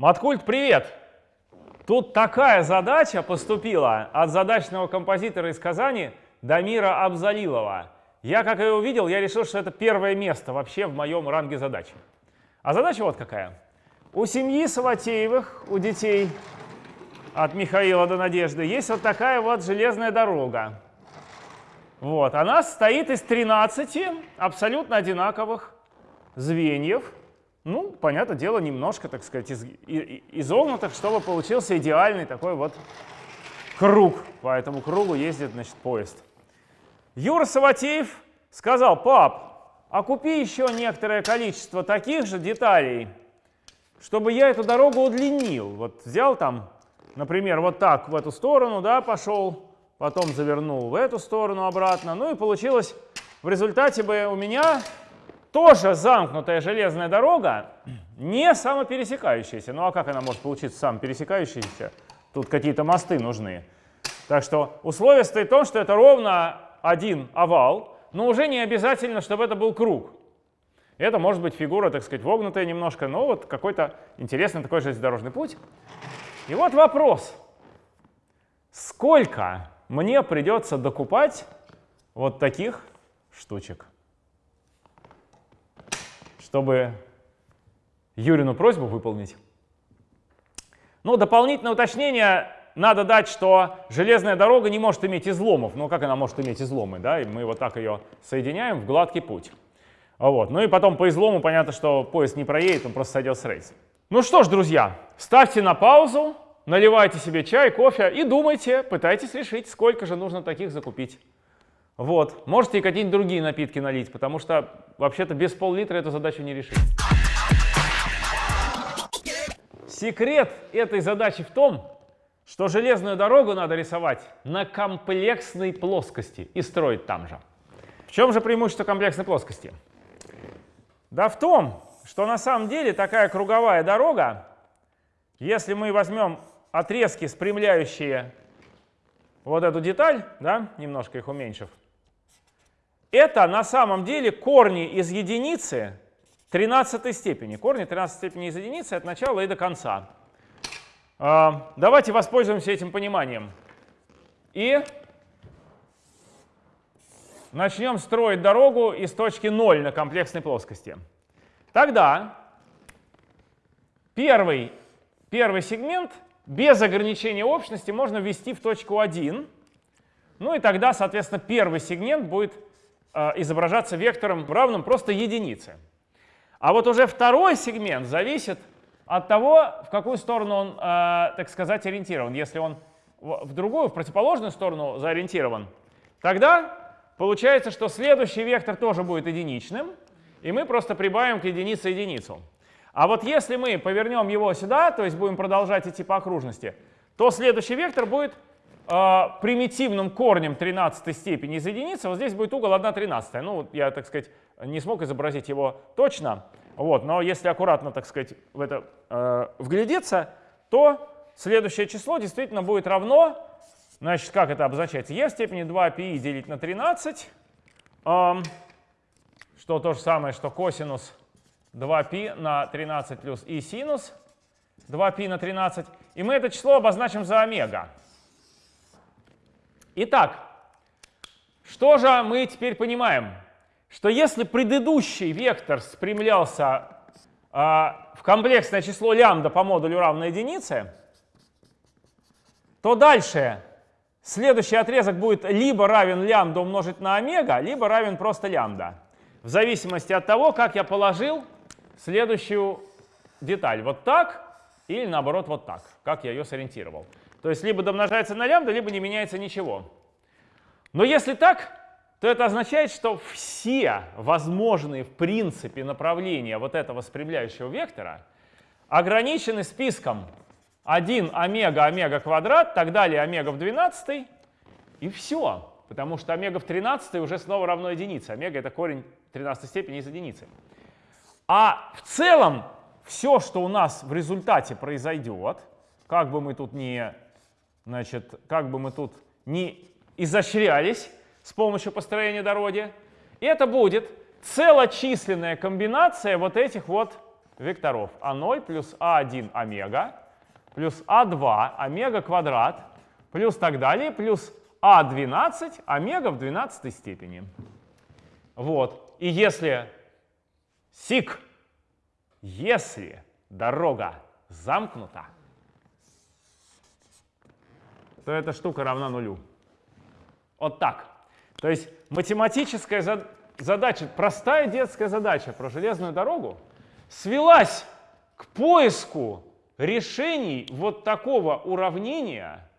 Маткульт, привет! Тут такая задача поступила от задачного композитора из Казани Дамира Абзалилова. Я, как ее увидел, я решил, что это первое место вообще в моем ранге задач. А задача вот какая. У семьи Саватеевых, у детей от Михаила до Надежды, есть вот такая вот железная дорога. Вот, она стоит из 13 абсолютно одинаковых звеньев. Ну, понятное дело, немножко, так сказать, из, изогнутых, чтобы получился идеальный такой вот круг. По этому кругу ездит, значит, поезд. Юра Саватеев сказал, пап, а купи еще некоторое количество таких же деталей, чтобы я эту дорогу удлинил. Вот взял там, например, вот так в эту сторону, да, пошел, потом завернул в эту сторону обратно. Ну и получилось в результате бы у меня тоже замкнутая железная дорога, не самопересекающаяся. Ну а как она может получиться самопересекающаяся? Тут какие-то мосты нужны. Так что условие стоит в том, что это ровно один овал, но уже не обязательно, чтобы это был круг. Это может быть фигура, так сказать, вогнутая немножко, но вот какой-то интересный такой железнодорожный путь. И вот вопрос. Сколько мне придется докупать вот таких штучек? Чтобы Юрину просьбу выполнить. Ну, дополнительное уточнение надо дать, что железная дорога не может иметь изломов. Ну, как она может иметь изломы, да? И мы вот так ее соединяем в гладкий путь. Вот. Ну и потом по излому понятно, что поезд не проедет, он просто сойдет с рейса. Ну что ж, друзья, ставьте на паузу, наливайте себе чай, кофе и думайте, пытайтесь решить, сколько же нужно таких закупить. Вот. Можете и какие-нибудь другие напитки налить, потому что вообще-то без пол-литра эту задачу не решить. Секрет этой задачи в том, что железную дорогу надо рисовать на комплексной плоскости и строить там же. В чем же преимущество комплексной плоскости? Да в том, что на самом деле такая круговая дорога, если мы возьмем отрезки, спрямляющие вот эту деталь, да, немножко их уменьшив, это на самом деле корни из единицы 13 степени. Корни 13 степени из единицы от начала и до конца. А, давайте воспользуемся этим пониманием. И начнем строить дорогу из точки 0 на комплексной плоскости. Тогда первый, первый сегмент без ограничения общности можно ввести в точку 1. Ну и тогда, соответственно, первый сегмент будет изображаться вектором равным просто единице. А вот уже второй сегмент зависит от того, в какую сторону он, э, так сказать, ориентирован. Если он в другую, в противоположную сторону заориентирован, тогда получается, что следующий вектор тоже будет единичным, и мы просто прибавим к единице единицу. А вот если мы повернем его сюда, то есть будем продолжать идти по окружности, то следующий вектор будет э, примитивным корнем 13 степени из единицы, вот здесь будет угол 1 13. Ну, я, так сказать, не смог изобразить его точно, вот, но если аккуратно, так сказать, в это э, вглядеться, то следующее число действительно будет равно, значит, как это обозначается, e в степени 2π делить на 13, э, что то же самое, что косинус 2π на 13 плюс и синус 2π на 13. И мы это число обозначим за омега. Итак, что же мы теперь понимаем? Что если предыдущий вектор спрямлялся э, в комплексное число лямбда по модулю равной единице, то дальше следующий отрезок будет либо равен лямбда умножить на омега, либо равен просто лямбда. В зависимости от того, как я положил следующую деталь. Вот так или наоборот вот так, как я ее сориентировал. То есть либо домножается на лямбда, либо не меняется ничего. Но если так, то это означает, что все возможные в принципе направления вот этого спрямляющего вектора ограничены списком 1 омега омега квадрат, так далее омега в 12, и все. Потому что омега в 13 уже снова равно единице. Омега — это корень 13 степени из единицы. А в целом все, что у нас в результате произойдет, как бы мы тут не Значит, как бы мы тут не изощрялись с помощью построения дороги, это будет целочисленная комбинация вот этих вот векторов А0 плюс А1 омега плюс А2 омега квадрат плюс так далее, плюс А12 омега в 12 степени. Вот. И если сик, если дорога замкнута, то эта штука равна нулю. Вот так. То есть математическая задача, простая детская задача про железную дорогу свелась к поиску решений вот такого уравнения,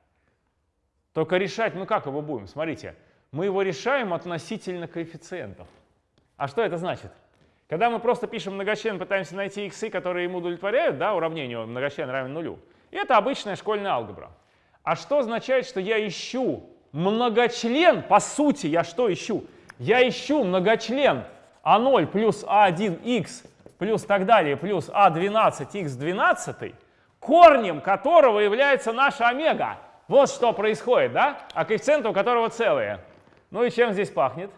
только решать, ну как его будем? Смотрите, мы его решаем относительно коэффициентов. А что это значит? Когда мы просто пишем многочлен, пытаемся найти иксы, которые ему удовлетворяют, да, уравнению многочлен равен нулю, это обычная школьная алгебра. А что означает, что я ищу многочлен? По сути, я что ищу? Я ищу многочлен А0 плюс А1х плюс так далее, плюс А12х12, корнем которого является наша омега. Вот что происходит, да? А коэффициенты у которого целые. Ну и чем здесь пахнет?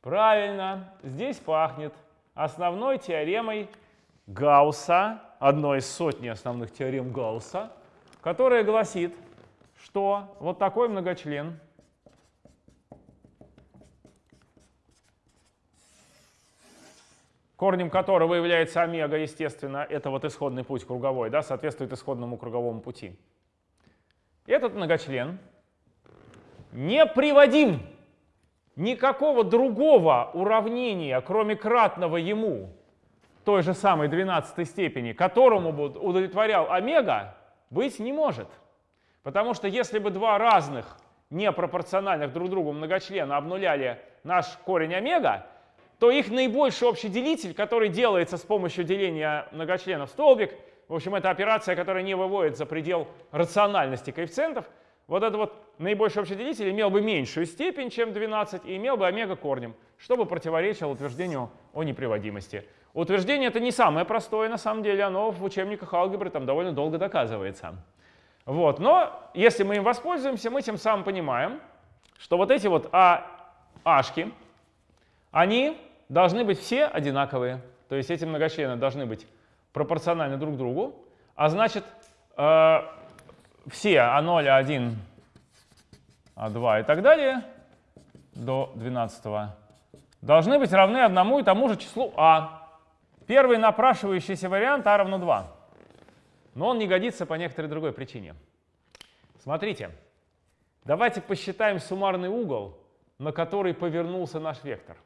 Правильно, здесь пахнет основной теоремой Гаусса, одной из сотни основных теорем Гаусса, которая гласит, что вот такой многочлен корнем которого является омега, естественно, это вот исходный путь круговой, да, соответствует исходному круговому пути. Этот многочлен не приводим никакого другого уравнения, кроме кратного ему, той же самой 12 степени, которому бы удовлетворял омега, быть не может. Потому что если бы два разных непропорциональных друг другу многочлена обнуляли наш корень омега, то их наибольший общий делитель, который делается с помощью деления многочленов столбик, в общем, это операция, которая не выводит за предел рациональности коэффициентов, вот этот вот наибольший общий делитель имел бы меньшую степень, чем 12, и имел бы омега корнем, чтобы противоречило утверждению о неприводимости. Утверждение это не самое простое, на самом деле, оно в учебниках алгебры там довольно долго доказывается. Вот. Но если мы им воспользуемся, мы тем самым понимаем, что вот эти вот а, ашки, они должны быть все одинаковые. То есть эти многочлены должны быть пропорциональны друг другу. А значит, э, все А0, А1, А2 и так далее до 12 должны быть равны одному и тому же числу А. Первый напрашивающийся вариант А равно 2. Но он не годится по некоторой другой причине. Смотрите, давайте посчитаем суммарный угол, на который повернулся наш вектор.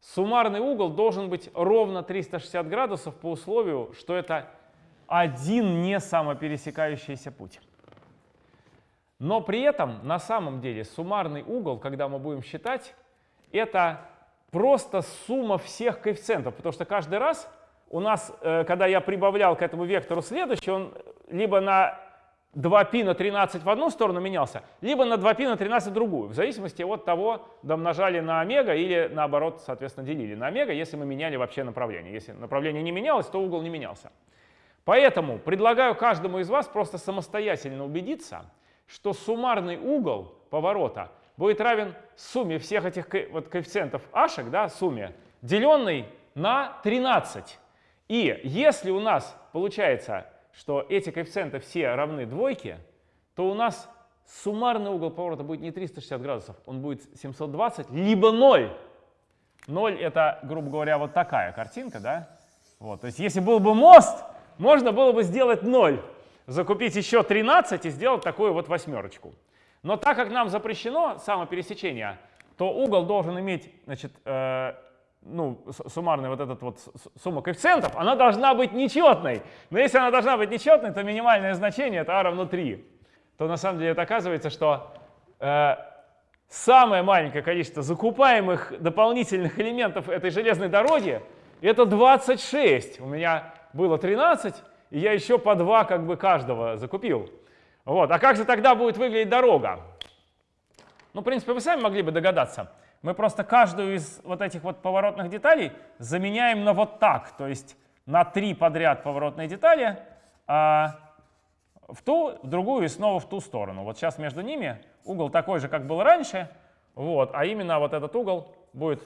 Суммарный угол должен быть ровно 360 градусов по условию, что это один не самопересекающийся путь. Но при этом на самом деле суммарный угол, когда мы будем считать, это просто сумма всех коэффициентов, потому что каждый раз у нас, э, когда я прибавлял к этому вектору следующий, он либо на 2π на 13 в одну сторону менялся, либо на 2π на 13 в другую, в зависимости от того, домножали на омега или наоборот, соответственно, делили на омега, если мы меняли вообще направление. Если направление не менялось, то угол не менялся. Поэтому предлагаю каждому из вас просто самостоятельно убедиться, что суммарный угол поворота будет равен сумме всех этих вот коэффициентов ашек, да, сумме, деленной на 13. И если у нас получается что эти коэффициенты все равны двойке, то у нас суммарный угол поворота будет не 360 градусов, он будет 720, либо 0. 0 это, грубо говоря, вот такая картинка, да? Вот, то есть если был бы мост, можно было бы сделать 0, закупить еще 13 и сделать такую вот восьмерочку. Но так как нам запрещено самопересечение, то угол должен иметь значит, э, ну, суммарная вот эта вот сумма коэффициентов, она должна быть нечетной. Но если она должна быть нечетной, то минимальное значение это а равно 3. То на самом деле это оказывается, что э, самое маленькое количество закупаемых дополнительных элементов этой железной дороги это 26. У меня было 13, и я еще по 2 как бы каждого закупил. Вот. А как же тогда будет выглядеть дорога? Ну, в принципе, вы сами могли бы догадаться. Мы просто каждую из вот этих вот поворотных деталей заменяем на вот так, то есть на три подряд поворотные детали, а в ту, в другую и снова в ту сторону. Вот сейчас между ними угол такой же, как был раньше, вот, а именно вот этот угол будет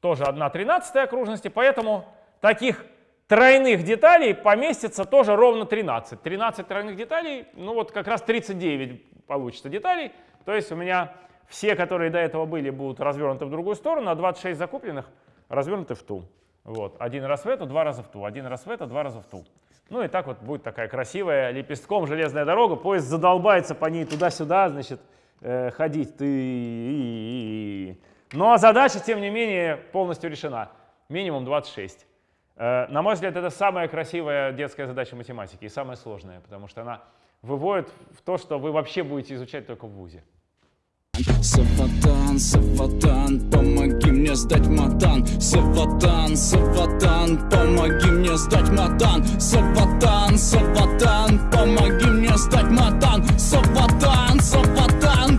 тоже 1 тринадцатая окружности, поэтому таких тройных деталей поместится тоже ровно 13. 13 тройных деталей, ну вот как раз 39 получится деталей. То есть у меня все, которые до этого были, будут развернуты в другую сторону, а 26 закупленных развернуты в ту. Вот. Один раз в эту, два раза в ту. Один раз в эту, два раза в ту. Ну и так вот будет такая красивая лепестком железная дорога. Поезд задолбается по ней туда-сюда, значит, э, ходить. Ты... Но задача, тем не менее, полностью решена. Минимум 26. Э, на мой взгляд, это самая красивая детская задача математики и самая сложная, потому что она выводит в то, что вы вообще будете изучать только в ВУЗе. Саватан, Саватан, помоги мне сдать матан. Саватан, Саватан, помоги мне сдать матан. Саватан, Саватан, помоги мне сдать матан. Саватан, Саватан